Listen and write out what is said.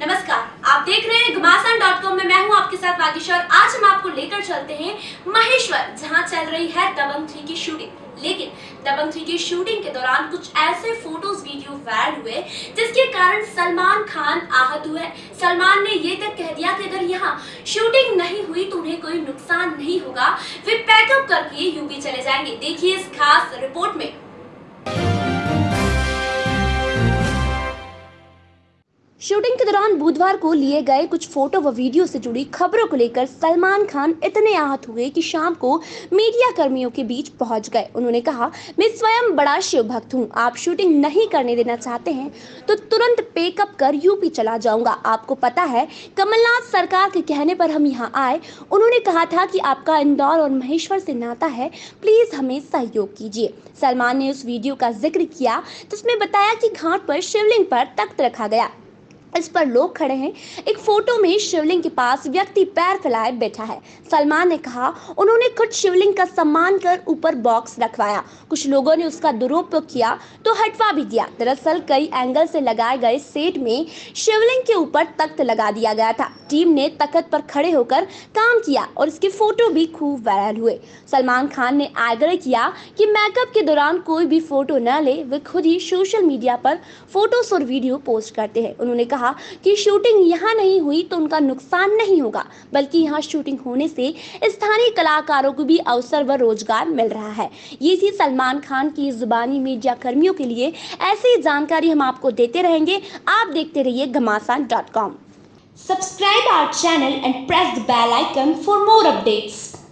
नमस्कार, आप देख रहे हैं घमासान डॉट कॉम में मैं हूँ आपके साथ वागिश और आज हम आपको लेकर चलते हैं महेश्वर, जहाँ चल रही है दबंग थ्री की शूटिंग लेकिन दबंग थ्री की शूटिंग के दौरान कुछ ऐसे फ़ोटोज़ वीडियो वायरल हुए, जिसके कारण सलमान खान आहत हुए। सलमान ने ये तक कह दिया कि अगर यहाँ शूटिंग नहीं हुई तो उन्हें कोई नुकसान नहीं होगा। वे पैकअप करके यूपी चले जाएँगे। देखिए इस खास शूटिंग के दौरान बुधवार को लिए गए कुछ फ़ोटो व वीडियो से जुड़ी खबरों को लेकर सलमान खान इतने आहत हुए कि शाम को मीडिया कर्मियों के बीच पहुँच गए। उन्होंने कहा, मैं स्वयं बड़ा शिव भक्त हूँ। आप शूटिंग नहीं करने देना चाहते हैं तो तुरंत पेकअप कर यूपी चला जाऊँगा। आपको पता है, कमलनाथ सरकार के कहने पर हम यहाँ आए। उन्होंने कहा था कि आपका इंदौर और महेश्वर से नाता है, प्लीज़ हमें सहयोग कीजिए। सलमान ने उस वीडियो का ज़िक्र किया, जिसमें बताया कि घाट पर शिवलिंग पर तख्त रखा गया। इस पर लोग खड़े हैं। एक फ़ोटो में शिवलिंग के पास व्यक्ति पैर फैलाए बैठा है। सलमान ने कहा, उन्होंने खुद शिवलिंग का सम्मान कर ऊपर बॉक्स रखवाया। कुछ लोगों ने उसका दुरुपयोग किया तो हटवा भी दिया। दरअसल कई एंगल से लगाए गए सेट में शिवलिंग के ऊपर तख्त लगा दिया गया था। टीम ने तख्त पर खड़े होकर काम किया और इसके फ़ोटो भी खूब वायरल हुए। सलमान खान ने आग्रह किया कि मेकअप के दौरान कोई भी फ़ोटो न ले, वे खुद ही सोशल मीडिया पर फ़ोटोज़ और वीडियो पोस्ट करते हैं। उन्होंने कहा कि शूटिंग यहाँ नहीं हुई तो उनका नुकसान नहीं होगा, बल्कि यहाँ शूटिंग होने से स्थानीय कलाकारों को भी अवसर व रोज़गार मिल रहा है। ये थी सलमान खान की जुबानी मीडिया कर्मियों के लिए। ऐसी जानकारी हम आपको देते रहेंगे। आप देखते रहिए Ghamasan dot com Subscribe our channel and press the bell icon for more updates.